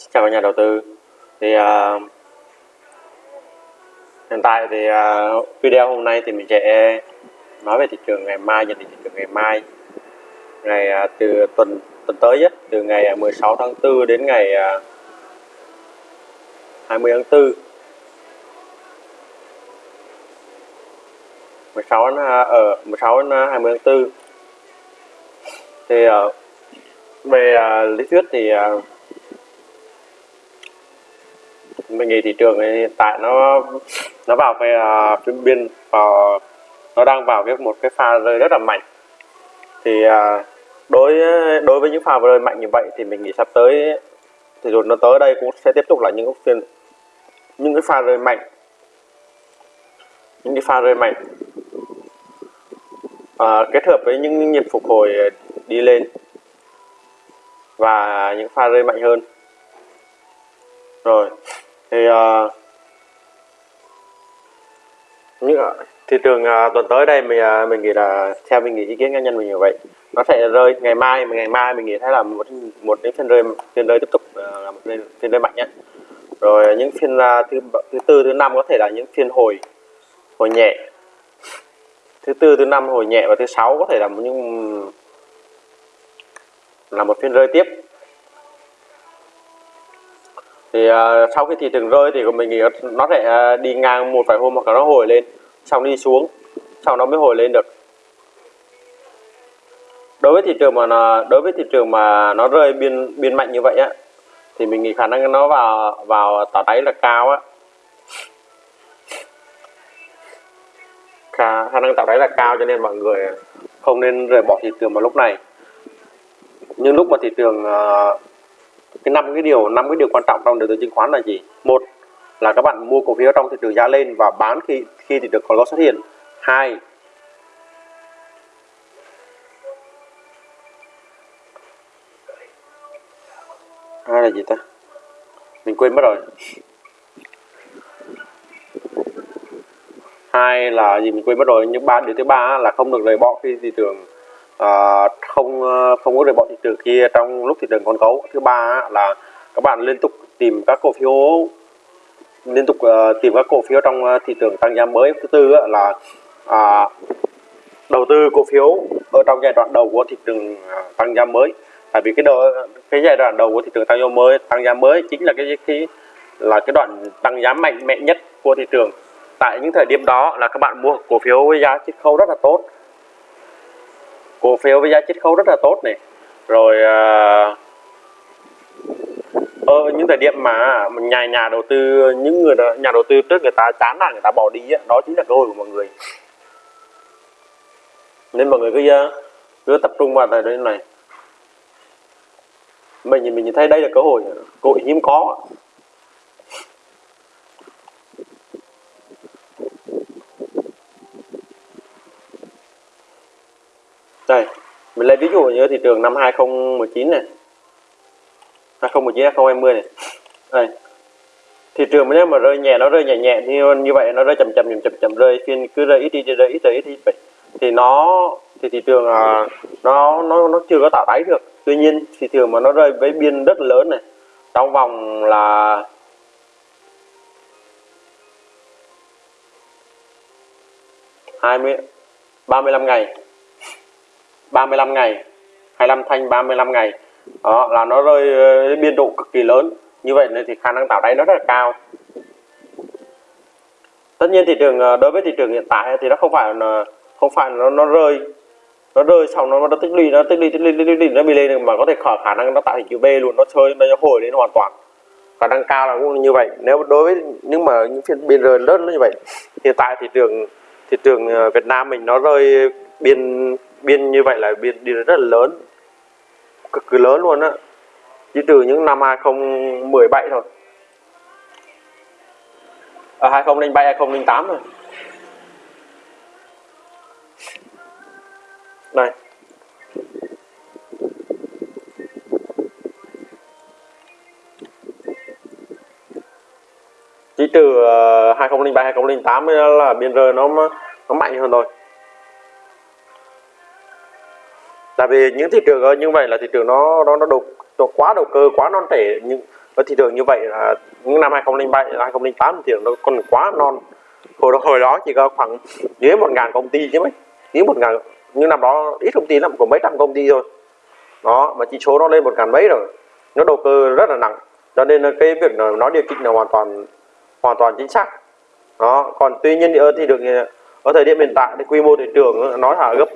Xin chào các nhà đầu tư. Thì uh, hiện tại thì uh, video hôm nay thì mình sẽ nói về thị trường ngày mai nhận định thị trường ngày mai. Ngày uh, từ tuần tuần tới ấy, từ ngày 16 tháng 4 đến ngày uh, 20 tháng 4 16 ở uh, 16 đến ờ, 20 tháng 4 thì uh, về uh, lý thuyết thì uh, mình nghĩ thị trường hiện tại nó nó vào cái à, uh, phiên biên vào nó đang vào cái một cái pha rơi rất là mạnh. Thì uh, đối đối với những pha rơi mạnh như vậy thì mình nghĩ sắp tới thì rồi nó tới đây cũng sẽ tiếp tục là những phiên những cái pha rơi mạnh. Những cái pha rơi mạnh. À, kết hợp với những nhịp phục hồi đi lên và những pha rơi mạnh hơn. Rồi thì à, uh, những thị trường uh, à, tuần tới đây mình uh, mình nghĩ là theo mình nghĩ ý kiến cá nhân mình như vậy. Nó sẽ rơi ngày mai ngày mai mình nghĩ thấy là một một cái phiên rơi phiên rơi tiếp tục uh, là một phiên, phiên rơi mạnh nhé rồi những phiên uh, thứ thứ tư thứ năm có thể là những phiên hồi hồi nhẹ. Thứ tư thứ năm hồi nhẹ và thứ sáu có thể là những là một phiên rơi tiếp thì uh, sau khi thị trường rơi thì mình nghĩ nó sẽ uh, đi ngang một vài hôm hoặc là nó hồi lên xong đi xuống sau nó mới hồi lên được. Đối với thị trường mà nó, đối với thị trường mà nó rơi biên biên mạnh như vậy á thì mình nghĩ khả năng nó vào vào tỏ đáy là cao á. Khả, khả năng tạo đáy là cao cho nên mọi người không nên rời bỏ thị trường vào lúc này. Nhưng lúc mà thị trường uh, cái năm cái điều, năm cái điều quan trọng trong đầu tư chứng khoán là gì? Một là các bạn mua cổ phiếu trong thị trường giá lên và bán khi khi thị trường có lỗ xuất hiện. Hai hai là gì ta? Mình quên mất rồi. Hai là gì? Mình quên mất rồi. Nhưng ba điều thứ ba là không được lời bỏ khi thị trường à, không ờ, không có rời bỏ thị trường kia trong lúc thị trường còn cấu thứ ba là các bạn liên tục tìm các cổ phiếu liên tục uh, tìm các cổ phiếu trong thị trường tăng giá mới. Thứ tư là à, đầu tư cổ phiếu ở trong giai đoạn đầu của thị trường à, tăng giá mới. Tại vì cái đầu, cái giai đoạn đầu của thị trường tăng giá mới tăng giá mới chính là cái cái là cái đoạn tăng giá mạnh mẽ nhất của thị trường. Tại những thời điểm đó là các bạn mua cổ phiếu với giá chiết khấu rất là tốt cổ phiếu với giá chiết khấu rất là tốt này. Rồi uh, ở những thời điểm mà nhà nhà đầu tư những người nhà đầu tư trước người ta chán nản người ta bỏ đi đó chính là cơ hội của mọi người. Nên mọi người cứ à, cứ tập trung vào thời điểm này. Mình mình thấy đây là cơ hội cơ hội hiếm có. Đây mình lấy ví dụ như thị trường năm 2019 này. 2019 2020 này. Đây. Thị trường nếu mà rơi nhẹ nó rơi nhẹ nhẹ thì như vậy nó rơi chậm chậm chậm chậm chậm rơi phiên cứ rơi ít đi rơi ít rơi ít đi. Vậy thì nó thì thị trường à, nó nó nó chưa có tạo đáy được. Tuy nhiên thị trường mà nó rơi với biên rất lớn này trong vòng là hai mươi ba mươi lăm ngày. 35 ngày 25 thanh 35 ngày. Đó là nó rơi ờ, biên độ cực kỳ lớn. Như vậy nên thì khả năng tạo đáy nó rất là cao. Tất nhiên thị trường ờ, đối với thị trường hiện tại thì nó không phải là không phải nó nó rơi. Nó rơi xong nó nó tích lũy nó tích lũy tích lũy tích lũy nó bị lên mà có thể khả, khả năng nó tạo hình chữ B luôn. Nó chơi nó hồi lên hoàn toàn. Khả năng cao là cũng như vậy. Nếu đối với nhưng mà những phiên biên rơi lớn như vậy hiện tại thị trường thị trường ờ, Việt Nam mình nó rơi biên biên như vậy là biên đi rất là lớn cực kỳ lớn luôn á. Chỉ từ những năm 2017 thôi. Ở à, 2007 2008 thôi. Đây chỉ từ à, 2003 2008 là biên rơi nó nó mạnh hơn thôi. Tại vì những thị trường ờ, như vậy là thị trường nó nó nó đục nó quá đầu cơ quá non trẻ. Nhưng ở ờ, thị trường như vậy là những năm 2007 2008 thì nó còn quá non. Hồi đó, hồi đó chỉ có khoảng dưới một ngàn công ty chứ mấy. Dưới một ngàn nhưng năm đó ít công ty lắm của mấy trăm công ty thôi. Đó mà chỉ số nó lên một ngàn mấy rồi. Nó đầu cơ rất là nặng. Cho nên là cái việc nó điều chỉnh là hoàn toàn hoàn toàn chính xác. Đó còn tuy nhiên thì ở thị trường ở thời điểm hiện tại thì quy mô thị trường ờ, nó là gấp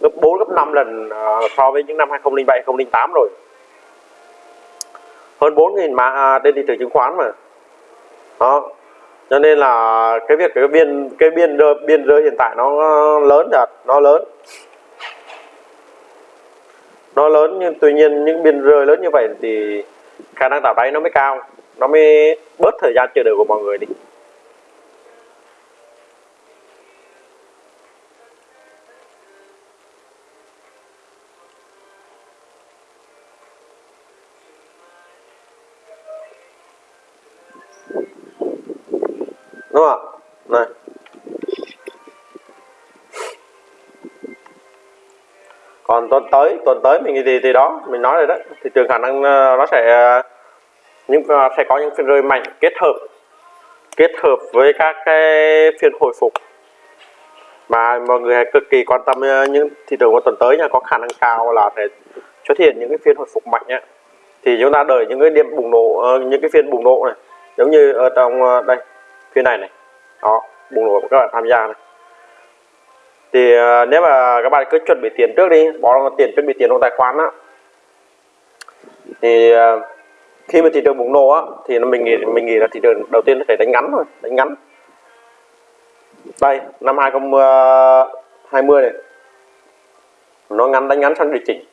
gấp 4 gấp 5 lần ờ, so với những năm 2007 2008 rồi. Hơn 4.000 mã à, trên thị trường chứng khoán mà. Đó. Cho nên là cái việc, cái biên cái biên biên rơi hiện tại nó ờ, lớn thật, nó lớn. Nó lớn nhưng tuy nhiên những biên rơi lớn như vậy thì khả năng tạo đáy nó mới cao, nó mới bớt thời gian chờ đợi của mọi người đi. Đúng không này. Còn tuần tới tuần tới mình thì thì đó, mình nói rồi đó thị trường khả năng ờ, nó sẽ ờ, những ờ, sẽ có những phiên rơi mạnh kết hợp kết hợp với các cái phiên hồi phục. Mà mọi người cực kỳ quan tâm những thị trường của tuần tới nha, có khả năng cao là sẽ xuất hiện những cái phiên hồi phục mạnh nhé thì chúng ta đợi những cái điểm bùng nổ những cái phiên bùng nổ này giống như ở trong ờ, đây phía này này. Đó bùng nổ các bạn tham gia này. Thì ờ, nếu mà các bạn cứ chuẩn bị tiền trước đi bỏ tiền chuẩn bị tiền trong tài khoản á. Thì ờ, khi mà thị trường bùng nổ á thì mình nghĩ mình nghĩ là thị trường đầu tiên phải đánh ngắn thôi đánh ngắn. Đây năm 2020 này. Nó ngắn đánh ngắn sang điều chỉnh.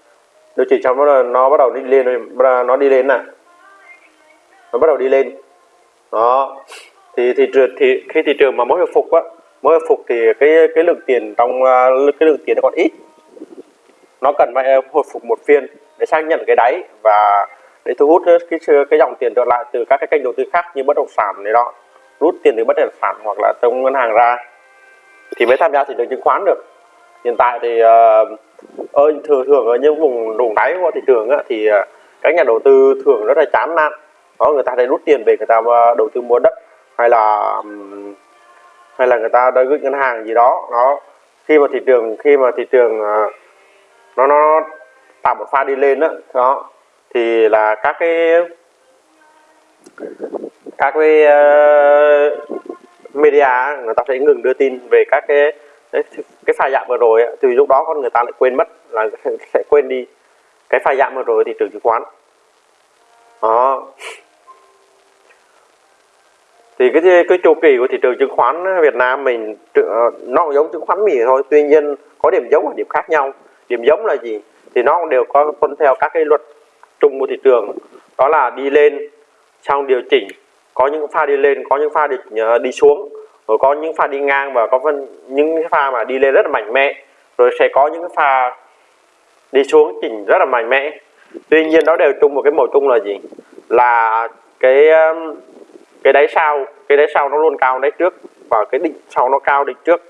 Điều chỉnh xong nó, nó bắt đầu đi lên nó đi lên nè nó bắt đầu đi lên đó. Thì thị trường thì khi thị trường mà mới hồi phục á mới hồi phục thì cái cái lượng tiền trong à, cái lượng tiền nó còn ít. Nó cần phải à, hồi phục một phiên để xác nhận cái đáy và để thu hút cái cái dòng tiền trở lại từ các cái kênh đầu tư khác như bất động sản này đó. Rút tiền từ bất động sản hoặc là trong ngân hàng ra thì mới tham gia thị trường chứng khoán được. Hiện tại thì uh, thường thường ở những vùng vùng đáy của thị trường á, thì các nhà đầu tư thường rất là chán nản đó người ta sẽ rút tiền về người ta ờ, đầu tư mua đất hay là hay là người ta đã gửi ngân hàng gì đó. Nó khi mà thị trường khi mà thị trường ờ, nó nó tạo một pha đi lên đó, đó thì là các cái các cái uh, media người ta sẽ ngừng đưa tin về các cái cái pha giảm vừa rồi thì lúc đó con người ta lại quên mất là sẽ quên đi cái pha giảm vừa rồi thị trường chứng khoán. Đó thì cái cái chu kỳ của thị trường chứng khoán Việt Nam mình ờ, nó cũng giống chứng khoán Mỹ thôi, tuy nhiên có điểm giống và điểm khác nhau. Điểm giống là gì? Thì nó cũng đều có tuân theo các cái luật chung của thị trường. Đó là đi lên xong điều chỉnh, có những pha đi lên, có những pha đi ờ, đi xuống, rồi có những pha đi ngang và có phân những pha mà đi lên rất là mạnh mẽ, rồi sẽ có những pha đi xuống chỉnh rất là mạnh mẽ. Tuy nhiên nó đều chung một cái màu chung là gì? Là cái cái đáy sau cái đáy sau nó luôn cao đáy trước và cái đỉnh sau nó cao đỉnh trước.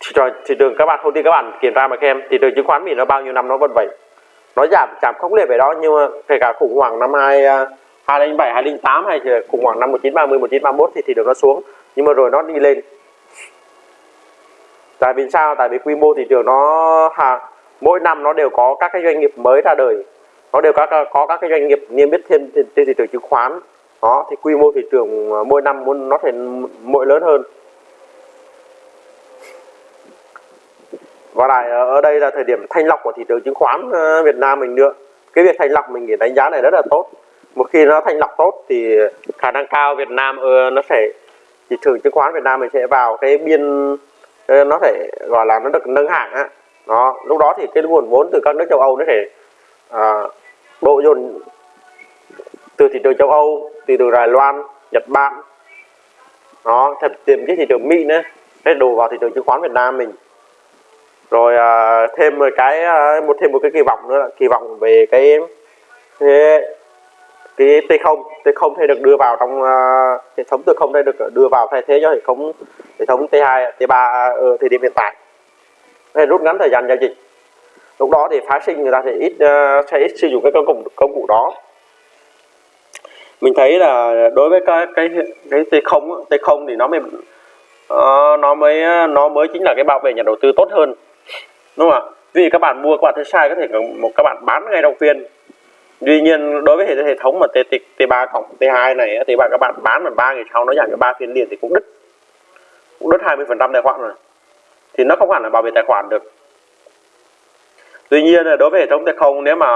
Thì rồi thị trường các bạn thông tin các bạn kiểm tra mà xem. Thị trường chứng khoán mỹ nó bao nhiêu năm nó vẫn vậy. Nó giảm giảm không liệt về đó nhưng mà kể cả khủng hoảng năm hai à, 2007 2008 hay khủng hoảng năm 1930 1931 thì thị trường nó xuống. Nhưng mà rồi nó đi lên. Tại vì sao? Tại vì quy mô thị trường nó hà, mỗi năm nó đều có các cái doanh nghiệp mới ra đời. Nó đều có có các cái doanh nghiệp niêm yết thêm trên thị trường chứng khoán đó thì quy mô thị trường à, mỗi năm muốn nó thành mỗi lớn hơn. Và lại à, ở đây là thời điểm thanh lọc của thị trường chứng khoán à, Việt Nam mình nữa. Cái việc thanh lọc mình nghĩ đánh giá này rất là tốt. Một khi nó thanh lọc tốt thì khả năng cao Việt Nam ờ, nó sẽ thị trường chứng khoán Việt Nam mình sẽ vào cái biên ờ, nó thể gọi là nó được nâng hạng á. Đó lúc đó thì cái nguồn vốn từ các nước châu Âu nó thể à, độ dồn từ thị trường châu Âu từ từ Đài Loan Nhật Bản. Nó thật tìm cái thị trường Mỹ nữa. Hết đổ vào thị trường chứng khoán Việt Nam mình. Rồi à, thêm một cái à, một thêm một cái kỳ vọng nữa là kỳ vọng về cái cái, cái T0 T0 thì được đưa vào trong uh, hệ thống T0 đây được đưa vào thay thế cho hệ thống hệ thống T2 T3 à, ở thời điểm hiện tại. Để rút ngắn thời gian giao dịch. Lúc đó thì phái sinh người ta sẽ ít uh, sẽ ít sử dụng cái công cụ công cụ đó mình thấy là đối với cái cái cái T không T không thì nó mới uh, nó mới nó mới chính là cái bảo vệ nhà đầu tư tốt hơn. Đúng không ạ? Vì các bạn mua các bạn thấy sai có thể một các bạn bán ngay đầu phiên tuy nhiên đối với hệ hệ thống mà T, T, T3 cộng T2 này thì bạn các bạn bán mà ba ngày sau nó giảm cái ba phiên liền thì cũng đứt. Cũng đứt 20 phần trăm tài khoản rồi. Thì nó không hẳn là bảo vệ tài khoản được. Tuy nhiên là đối với hệ thống T0 nếu mà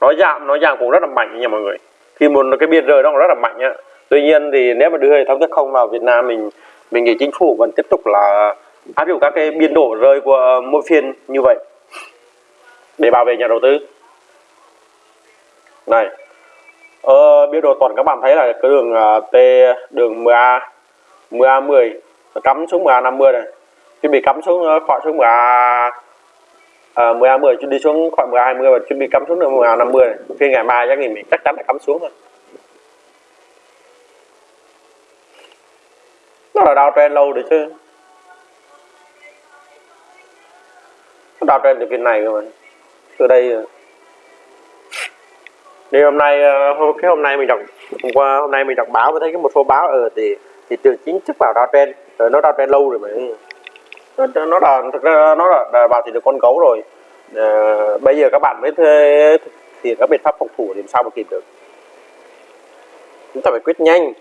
nó giảm nó giảm cũng rất là mạnh nha mọi người khi một cái biên giới đó rất là mạnh á. Tuy nhiên thì nếu mà đưa hệ thống chất không vào Việt Nam mình mình nghĩ chính phủ vẫn tiếp tục là áp dụng các cái biên độ rơi của mỗi phiên như vậy để bảo vệ nhà đầu tư. Này ờ, biên độ tuần các bạn thấy là cái đường à, T đường 10A 10A 10 cắm xuống 10A 50 này. Khi bị cắm xuống ờ, khỏi xuống 10A à, 10 A10 đi xuống khoảng 10 20 và chuẩn bị cắm xuống được 10 A50 khi ngày mai chắc thì mình chắc chắn là cắm xuống rồi. Nó là đau trên lâu rồi chứ. Nó đau trên từ phiên này rồi mà. Từ đây thì hôm nay ờ, hôm cái hôm nay mình đọc hôm qua hôm nay mình đọc báo mới thấy cái một số báo ở thì thị trường chính thức vào đau trên rồi nó đau trên lâu rồi mà nó nó là thực ra nó là, đàn vào thì được con gấu rồi. À, bây giờ các bạn mới thuê thì các biện pháp phòng thủ thì làm sao mà kịp được. Chúng ta phải quyết nhanh.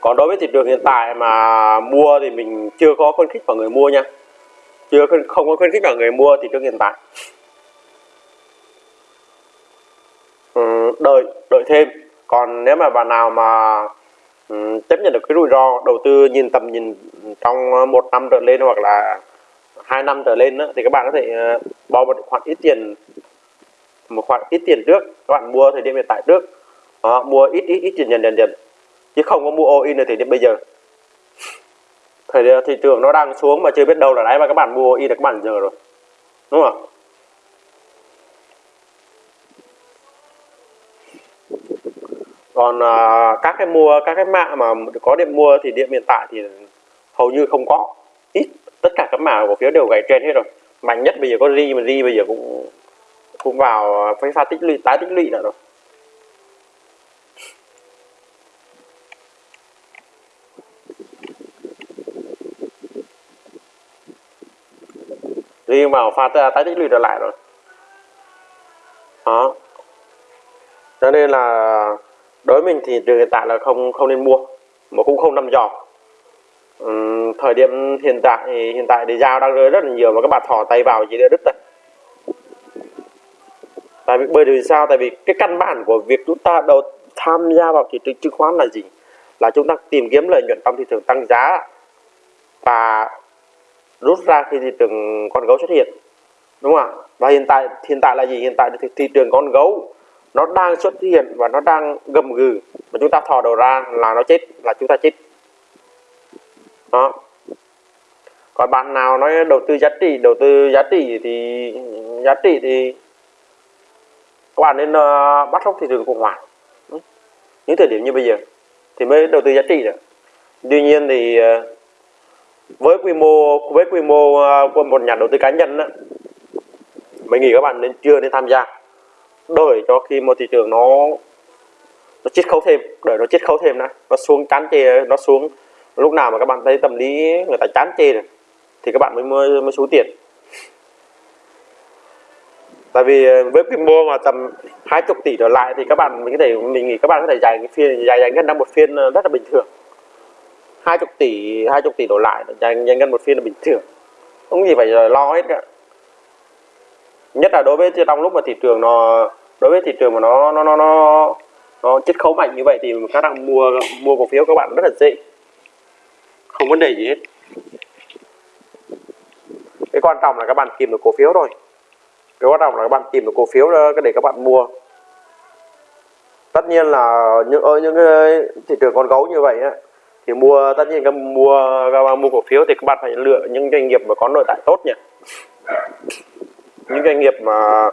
Còn đối với thị trường hiện tại mà mua thì mình chưa có khuyến khích vào người mua nha. Chưa không có khuyến khích vào người mua thị trường hiện tại. Ừ, đợi đợi thêm còn nếu mà bạn nào mà um, chấp nhận được cái rủi ro đầu tư nhìn tầm nhìn trong một năm trở lên hoặc là hai năm trở lên đó, thì các bạn có thể uh, bỏ một khoản ít tiền một khoản ít tiền trước. Các bạn mua thời điểm hiện tại trước. Đó, mua ít ít ít dần dần dần dần. Chứ không có mua all in ở thời điểm bây giờ. Thời ờ, thị trường nó đang xuống mà chưa biết đâu là đấy mà các bạn mua all in được các bạn giờ rồi. Đúng không còn à, các cái mua các cái mạng mà có điểm mua thì điểm hiện tại thì hầu như không có. Ít. Tất cả các mã cổ phiếu đều gãy trên hết rồi. Mạnh nhất bây giờ có ri mà ri bây giờ cũng cũng vào cái pha tích lũy tái tích lũy nữa rồi riêng vào pha tái tích lũy trở lại rồi. Đó. Cho nên là đối với mình thì trường hiện tại là không không nên mua mà cũng không nằm dò. Uhm, thời điểm hiện tại thì hiện tại thì dao đang rơi rất là nhiều mà các bạn thò tay vào chỉ để đứt thôi. Tại vì bởi vì sao? Tại vì cái căn bản của việc chúng ta đầu tham gia vào thị trường chứng khoán là gì? Là chúng ta tìm kiếm lợi nhuận trong thị trường tăng giá và rút ra khi thị trường con gấu xuất hiện. Đúng không ạ? Và hiện tại hiện tại là gì? Hiện tại thì thị trường con gấu nó đang xuất hiện và nó đang gầm gừ mà chúng ta thò đầu ra là nó chết là chúng ta chết. Đó. Còn bạn nào nói đầu tư giá trị đầu tư giá trị thì giá trị thì các bạn nên uh, bắt sốc thị trường khủng hoảng. Những thời điểm như bây giờ thì mới đầu tư giá trị được. Tuy nhiên thì uh, với quy mô với quy mô uh, của một nhà đầu tư cá nhân đó, mình nghĩ các bạn nên chưa nên tham gia đợi cho khi mà thị trường nó nó chiết khấu thêm đợi nó chiết khấu thêm này, nó xuống chán chê nó xuống. Lúc nào mà các bạn thấy tâm lý người ta chán chê rồi thì các bạn mới mới, mới xuống tiền. Tại vì ờ, với quy mô mà tầm hai chục tỷ trở lại thì các bạn mình có thể mình nghĩ các bạn có thể dài cái phiên dài dài ngân năm một phiên ờ, rất là bình thường. Hai chục tỷ hai chục tỷ đổ lại dài dài ngân một phiên là bình thường. Không gì phải ờ, lo hết cả. Nhất là đối với trong lúc mà thị trường nó đối với thị trường mà nó nó nó nó nó chiết khấu mạnh như vậy thì các bạn mua mua cổ phiếu các bạn rất là dễ. Không vấn đề gì hết. Cái quan trọng là các bạn tìm được cổ phiếu thôi. Cái quan trọng là các bạn tìm được cổ phiếu ờ, để các bạn mua. Tất nhiên là những ở những cái thị trường con gấu như vậy á, thì mua, tất nhiên các mua, các bạn mua cổ phiếu thì các bạn phải lựa những doanh nghiệp mà có nội tại tốt nhỉ những doanh nghiệp mà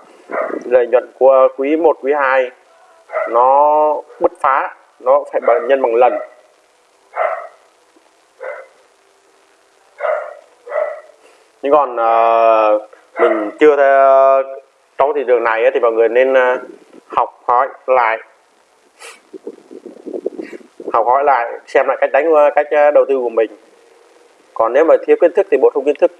lợi nhuận của quý 1, quý 2 nó bứt phá nó phải bằng nhân bằng lần. Nhưng còn uh, mình chưa uh, trong thị trường này thì mọi người nên uh, học hỏi lại. Học hỏi lại xem lại cách đánh ờ, cách đầu tư của mình. Còn nếu mà thiếu kiến thức thì bổ sung kiến thức.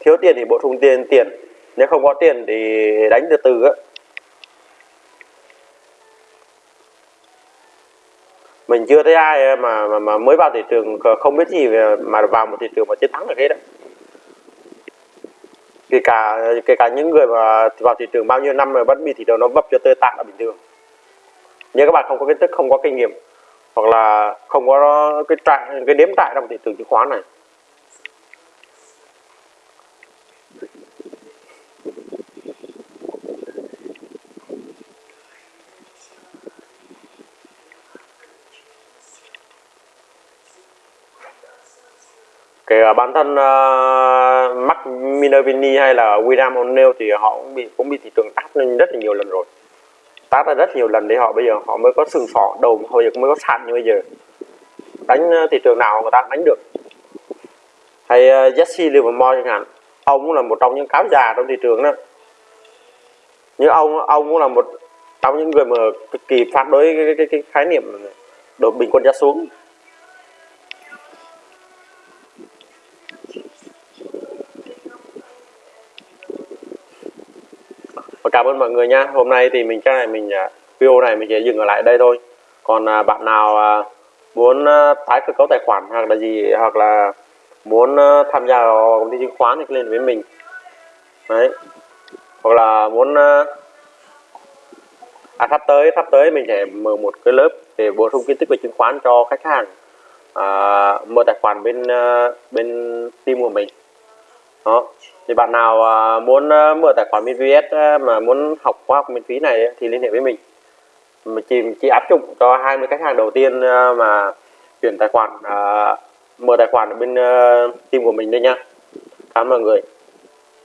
Thiếu tiền thì bổ sung tiền tiền nếu không có tiền thì đánh từ từ á. Mình chưa thấy ai mà mà, mà mới vào thị trường không biết gì mà vào một thị trường mà chiến thắng được hết đó kể cả kể cả những người mà vào thị trường bao nhiêu năm mà vẫn bị thị trường nó vấp cho tơi tạng là bình thường. Nếu các bạn không có kiến thức không có kinh nghiệm hoặc là không có cái trại cái đếm trại trong thị trường chứng khoán này bản thân uh, Mark Minervini hay là William O'Neill thì họ cũng bị cũng bị thị trường tát lên rất là nhiều lần rồi. Tát ra rất nhiều lần để họ bây giờ họ mới có sừng sỏ đầu hồi giờ mới có sàn như bây giờ. Đánh ờ, thị trường nào người ta đánh được. Hay uh, Jesse Livermore chẳng hạn ông cũng là một trong những cáo già trong thị trường đó. Nhưng ông ông cũng là một trong những người mà cực kỳ phản đối cái, cái, cái, cái khái niệm đột bình quân giá xuống. Cảm ơn mọi người nha. Hôm nay thì mình cái này mình à, video này mình sẽ dừng ở lại đây thôi. Còn à, bạn nào à, muốn tái cơ cấu tài khoản hoặc là gì hoặc là muốn tham gia vào công ty chứng khoán thì lên với mình. Đấy. Hoặc là muốn à, sắp tới sắp tới mình sẽ mở một cái lớp để bổ sung kiến thức về chứng khoán cho khách hàng à, mở tài khoản bên bên team của mình. Đó thì bạn nào à, muốn à, mở tài khoản VPS phí à, mà muốn học khóa học miễn phí này thì liên hệ với mình. Mình chỉ, chỉ áp dụng cho 20 khách hàng đầu tiên mà chuyển tài khoản mở tài khoản ở bên team của mình đây nha. Cảm ơn mọi người.